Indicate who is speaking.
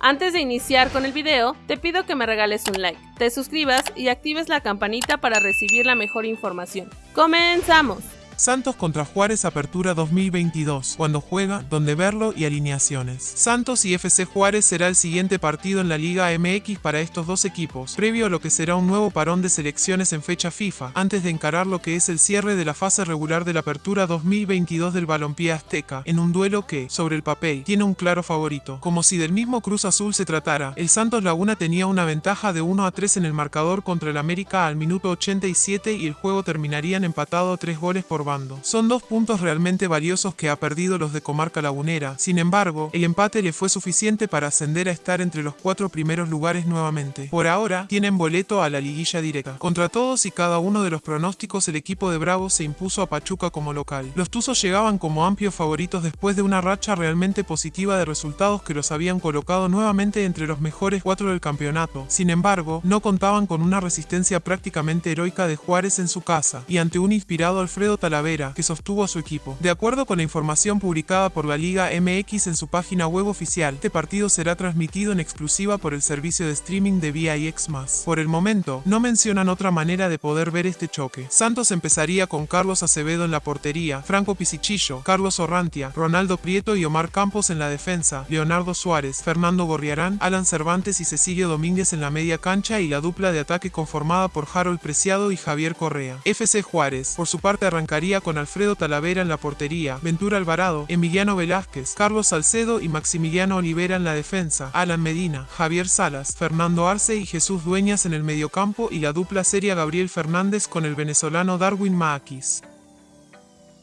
Speaker 1: Antes de iniciar con el video, te pido que me regales un like, te suscribas y actives la campanita para recibir la mejor información. ¡Comenzamos!
Speaker 2: Santos contra Juárez Apertura 2022, cuando juega, donde verlo y alineaciones. Santos y FC Juárez será el siguiente partido en la Liga MX para estos dos equipos, previo a lo que será un nuevo parón de selecciones en fecha FIFA, antes de encarar lo que es el cierre de la fase regular de la Apertura 2022 del Balompié Azteca, en un duelo que, sobre el papel, tiene un claro favorito. Como si del mismo Cruz Azul se tratara, el Santos Laguna tenía una ventaja de 1 a 3 en el marcador contra el América al minuto 87 y el juego terminarían empatado 3 goles por son dos puntos realmente valiosos que ha perdido los de Comarca Lagunera, sin embargo, el empate le fue suficiente para ascender a estar entre los cuatro primeros lugares nuevamente. Por ahora, tienen boleto a la liguilla directa. Contra todos y cada uno de los pronósticos, el equipo de Bravo se impuso a Pachuca como local. Los Tuzos llegaban como amplios favoritos después de una racha realmente positiva de resultados que los habían colocado nuevamente entre los mejores cuatro del campeonato. Sin embargo, no contaban con una resistencia prácticamente heroica de Juárez en su casa, y ante un inspirado Alfredo Talavera que sostuvo a su equipo. De acuerdo con la información publicada por la Liga MX en su página web oficial, este partido será transmitido en exclusiva por el servicio de streaming de VIX+. Por el momento, no mencionan otra manera de poder ver este choque. Santos empezaría con Carlos Acevedo en la portería, Franco Pisichillo, Carlos Orrantia, Ronaldo Prieto y Omar Campos en la defensa, Leonardo Suárez, Fernando Gorriarán, Alan Cervantes y Cecilio Domínguez en la media cancha y la dupla de ataque conformada por Harold Preciado y Javier Correa. FC Juárez, por su parte arrancaría con Alfredo Talavera en la portería, Ventura Alvarado, Emiliano Velázquez, Carlos Salcedo y Maximiliano Olivera en la defensa, Alan Medina, Javier Salas, Fernando Arce y Jesús Dueñas en el mediocampo y la dupla seria Gabriel Fernández con el venezolano Darwin Maakis.